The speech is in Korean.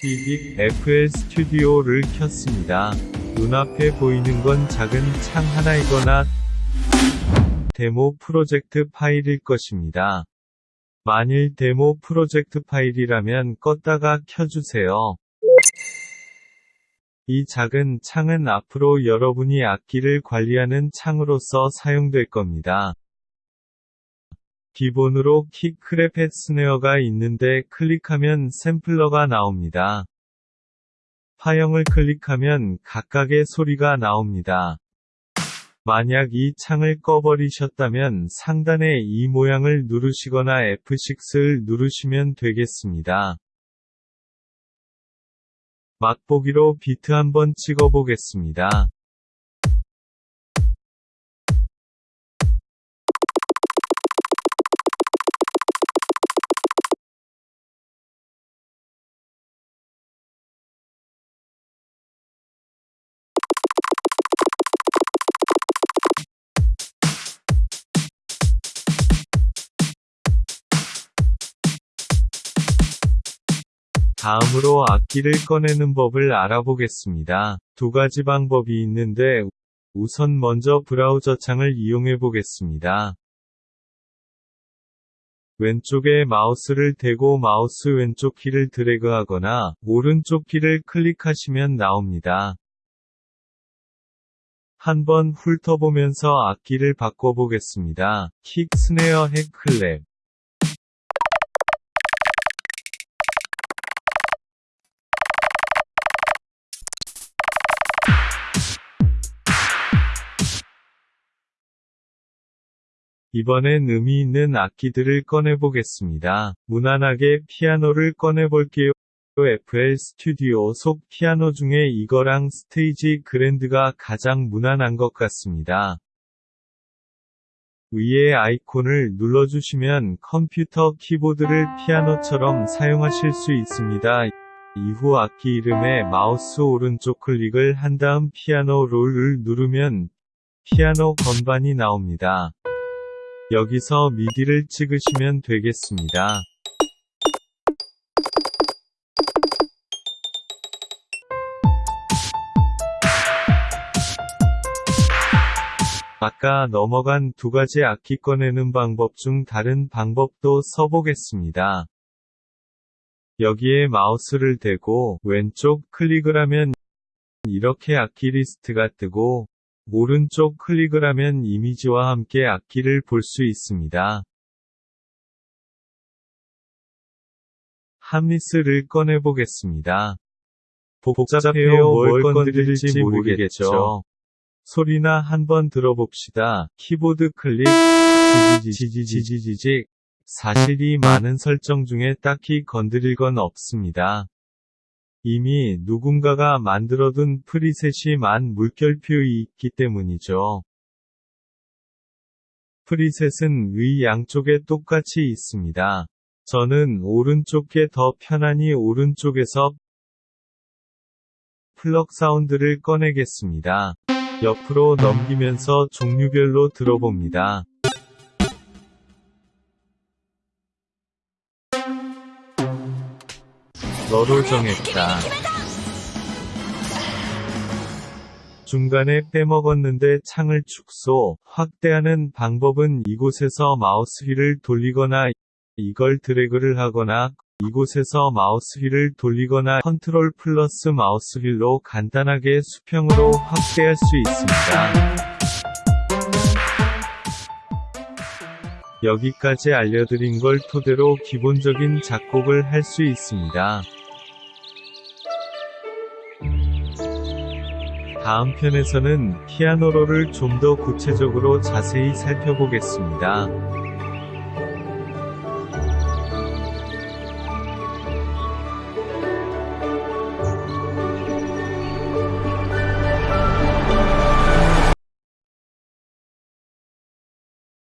삐빅 FL 스튜디오를 켰습니다. 눈앞에 보이는 건 작은 창 하나이거나 데모 프로젝트 파일일 것입니다. 만일 데모 프로젝트 파일이라면 껐다가 켜주세요. 이 작은 창은 앞으로 여러분이 악기를 관리하는 창으로서 사용될 겁니다. 기본으로 킥 크레펫 스네어가 있는데 클릭하면 샘플러가 나옵니다. 파형을 클릭하면 각각의 소리가 나옵니다. 만약 이 창을 꺼버리셨다면 상단의 이 모양을 누르시거나 F6를 누르시면 되겠습니다. 맛보기로 비트 한번 찍어보겠습니다. 다음으로 악기를 꺼내는 법을 알아보겠습니다. 두 가지 방법이 있는데 우선 먼저 브라우저 창을 이용해 보겠습니다. 왼쪽에 마우스를 대고 마우스 왼쪽 키를 드래그하거나 오른쪽 키를 클릭하시면 나옵니다. 한번 훑어보면서 악기를 바꿔보겠습니다. 킥, 스네어, 핵, 클랩. 이번엔 의미 있는 악기들을 꺼내보겠습니다. 무난하게 피아노를 꺼내볼게요. FL Studio 속 피아노 중에 이거랑 Stage Grand가 가장 무난한 것 같습니다. 위에 아이콘을 눌러주시면 컴퓨터 키보드를 피아노처럼 사용하실 수 있습니다. 이후 악기 이름에 마우스 오른쪽 클릭을 한 다음 피아노 롤을 누르면 피아노 건반이 나옵니다. 여기서 미디를 찍으시면 되겠습니다. 아까 넘어간 두 가지 악기 꺼내는 방법 중 다른 방법도 써보겠습니다. 여기에 마우스를 대고 왼쪽 클릭을 하면 이렇게 악기 리스트가 뜨고 오른쪽 클릭을 하면 이미지와 함께 악기를 볼 수 있습니다. Harmless를 꺼내보겠습니다. 복잡해요 뭘 건드릴지 모르겠죠. 소리나 한번 들어봅시다. 키보드 클릭, 지지지지지지직. 사실 이 많은 설정 중에 딱히 건드릴 건 없습니다. 이미 누군가가 만들어둔 프리셋이 만 물결표이 있기 때문이죠. 프리셋은 위 양쪽에 똑같이 있습니다. 저는 오른쪽에 더 편안히 오른쪽에서 플럭 사운드를 꺼내겠습니다. 옆으로 넘기면서 종류별로 들어봅니다. 너로 정했다. 중간에 빼먹었는데 창을 축소, 확대하는 방법은 이곳에서 마우스 휠을 돌리거나 이걸 드래그를 하거나 이곳에서 마우스 휠을 돌리거나 컨트롤 플러스 마우스 휠로 간단하게 수평으로 확대할 수 있습니다. 여기까지 알려드린 걸 토대로 기본적인 작곡을 할 수 있습니다. 다음 편에서는 피아노로를 좀 더 구체적으로 자세히 살펴보겠습니다.